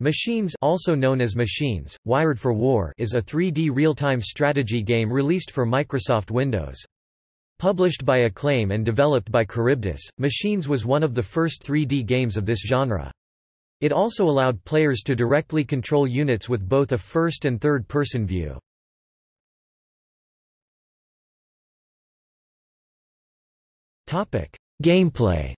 Machines also known as Machines, Wired for War is a 3D real-time strategy game released for Microsoft Windows. Published by Acclaim and developed by Charybdis, Machines was one of the first 3D games of this genre. It also allowed players to directly control units with both a first and third-person view. Gameplay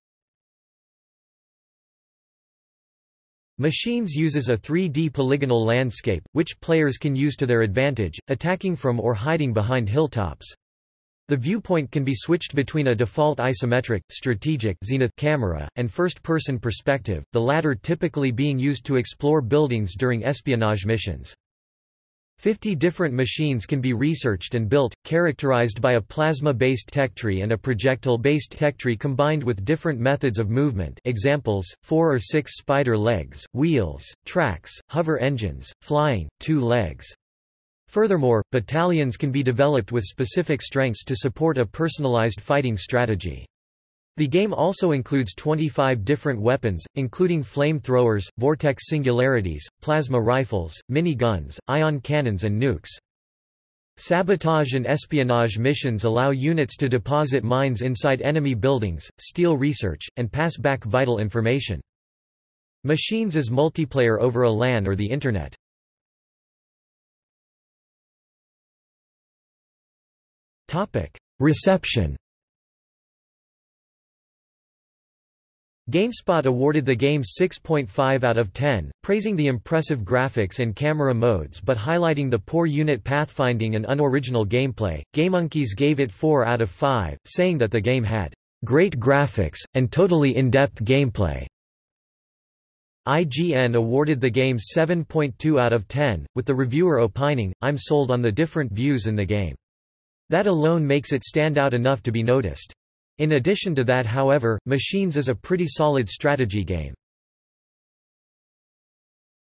Machines uses a 3D polygonal landscape, which players can use to their advantage, attacking from or hiding behind hilltops. The viewpoint can be switched between a default isometric, strategic zenith camera, and first-person perspective, the latter typically being used to explore buildings during espionage missions. Fifty different machines can be researched and built, characterized by a plasma-based tech tree and a projectile-based tech tree combined with different methods of movement examples, four or six spider legs, wheels, tracks, hover engines, flying, two legs. Furthermore, battalions can be developed with specific strengths to support a personalized fighting strategy. The game also includes 25 different weapons, including flamethrowers, vortex singularities, plasma rifles, mini-guns, ion cannons and nukes. Sabotage and espionage missions allow units to deposit mines inside enemy buildings, steal research, and pass back vital information. Machines is multiplayer over a LAN or the Internet. Reception GameSpot awarded the game 6.5 out of 10, praising the impressive graphics and camera modes but highlighting the poor unit pathfinding and unoriginal gameplay. GameMonkeys gave it 4 out of 5, saying that the game had great graphics, and totally in-depth gameplay. IGN awarded the game 7.2 out of 10, with the reviewer opining, I'm sold on the different views in the game. That alone makes it stand out enough to be noticed. In addition to that however, Machines is a pretty solid strategy game.